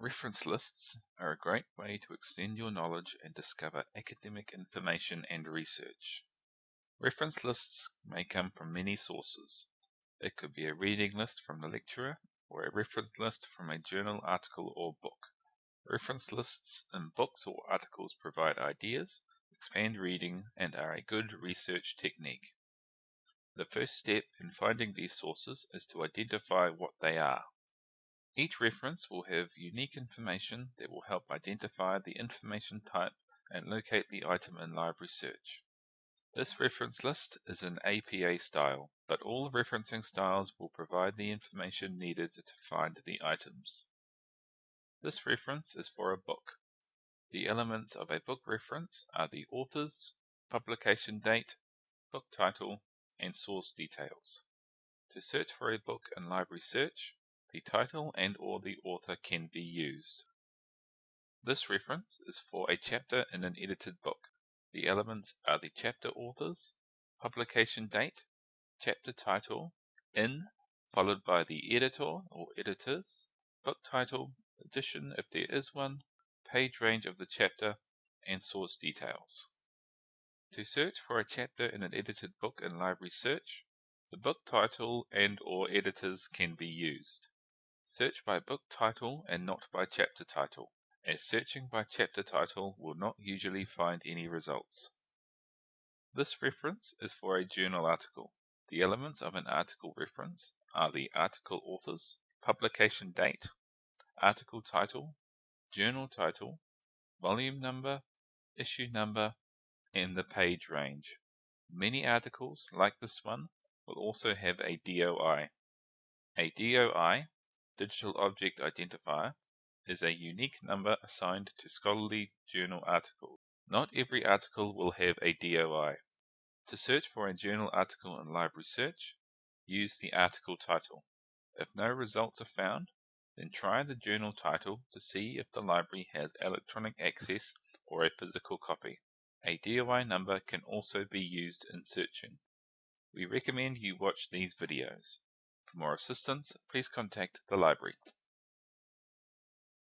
Reference lists are a great way to extend your knowledge and discover academic information and research. Reference lists may come from many sources. It could be a reading list from the lecturer or a reference list from a journal article or book. Reference lists in books or articles provide ideas, expand reading, and are a good research technique. The first step in finding these sources is to identify what they are. Each reference will have unique information that will help identify the information type and locate the item in library search. This reference list is in APA style, but all referencing styles will provide the information needed to find the items. This reference is for a book. The elements of a book reference are the authors, publication date, book title, and source details. To search for a book in Library Search, the title and or the author can be used. This reference is for a chapter in an edited book. The elements are the chapter authors, publication date, chapter title, in, followed by the editor or editors, book title, edition if there is one, page range of the chapter, and source details. To search for a chapter in an edited book in Library Search, the book title and or editors can be used. Search by book title and not by chapter title, as searching by chapter title will not usually find any results. This reference is for a journal article. The elements of an article reference are the article authors, publication date, article title, journal title, volume number, issue number, and the page range. Many articles, like this one, will also have a DOI. A DOI digital object identifier is a unique number assigned to scholarly journal articles. Not every article will have a DOI. To search for a journal article in Library Search, use the article title. If no results are found, then try the journal title to see if the library has electronic access or a physical copy. A DOI number can also be used in searching. We recommend you watch these videos. For more assistance, please contact the library.